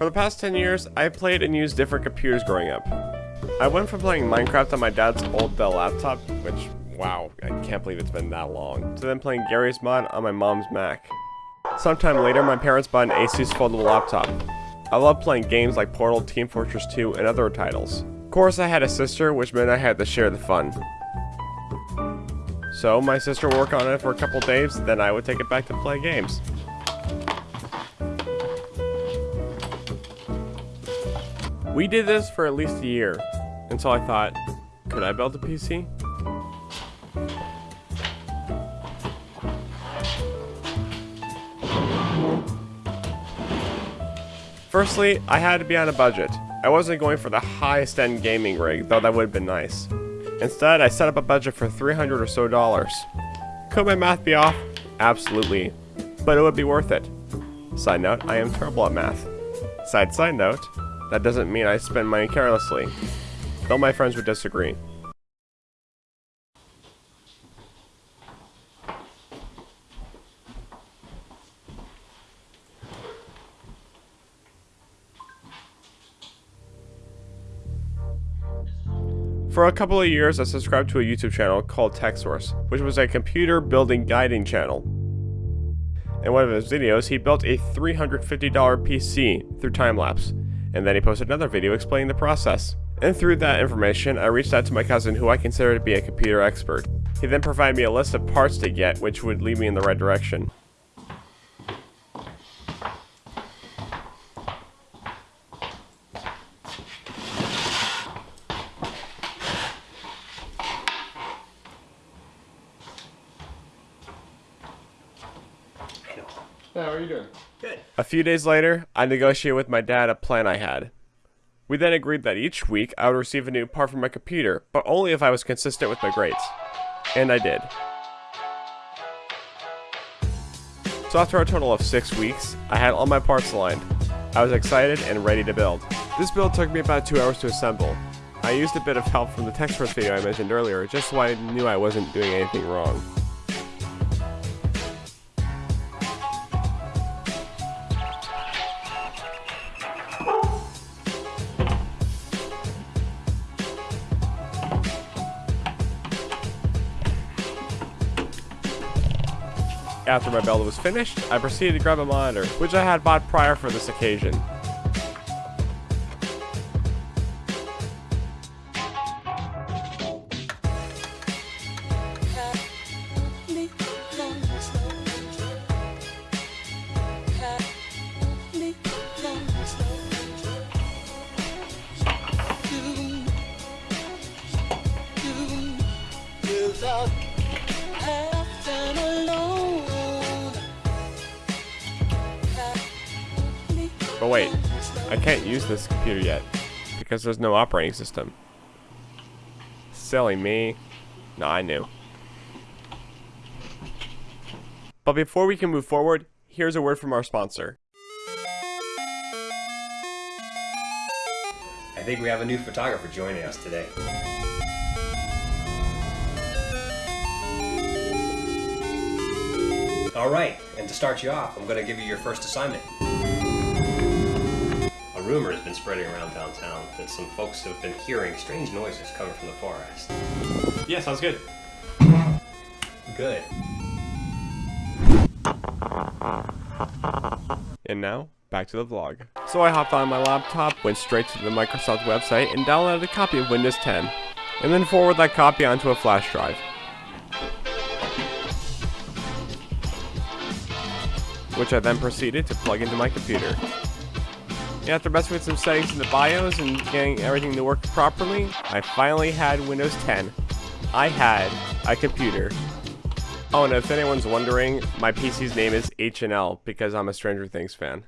For the past 10 years, I've played and used different computers growing up. I went from playing Minecraft on my dad's old Dell laptop, which, wow, I can't believe it's been that long, to then playing Garry's Mod on my mom's Mac. Sometime later, my parents bought an Asus foldable laptop. I love playing games like Portal, Team Fortress 2, and other titles. Of course, I had a sister, which meant I had to share the fun. So, my sister would work on it for a couple days, then I would take it back to play games. We did this for at least a year, until I thought, could I build a PC? Firstly, I had to be on a budget. I wasn't going for the highest end gaming rig, though that would have been nice. Instead, I set up a budget for 300 or so dollars. Could my math be off? Absolutely. But it would be worth it. Side note, I am terrible at math. Side side note, that doesn't mean I spend money carelessly. Though my friends would disagree. For a couple of years, I subscribed to a YouTube channel called TechSource, which was a computer building guiding channel. In one of his videos, he built a $350 PC through time-lapse, and then he posted another video explaining the process. And through that information, I reached out to my cousin who I consider to be a computer expert. He then provided me a list of parts to get, which would lead me in the right direction. Hey, how are you doing? A few days later, I negotiated with my dad a plan I had. We then agreed that each week I would receive a new part from my computer, but only if I was consistent with my grades. And I did. So after a total of six weeks, I had all my parts aligned. I was excited and ready to build. This build took me about two hours to assemble. I used a bit of help from the TechSource video I mentioned earlier, just so I knew I wasn't doing anything wrong. After my build was finished, I proceeded to grab a monitor, which I had bought prior for this occasion. But wait, I can't use this computer yet, because there's no operating system. Silly me. No, I knew. But before we can move forward, here's a word from our sponsor. I think we have a new photographer joining us today. All right, and to start you off, I'm going to give you your first assignment. A rumor has been spreading around downtown that some folks have been hearing strange noises coming from the forest. Yeah, sounds good. Good. And now, back to the vlog. So I hopped on my laptop, went straight to the Microsoft website, and downloaded a copy of Windows 10. And then forward that copy onto a flash drive. Which I then proceeded to plug into my computer. After messing with some settings in the BIOS and getting everything to work properly, I finally had Windows 10. I had a computer. Oh, and if anyone's wondering, my PC's name is H&L because I'm a Stranger Things fan.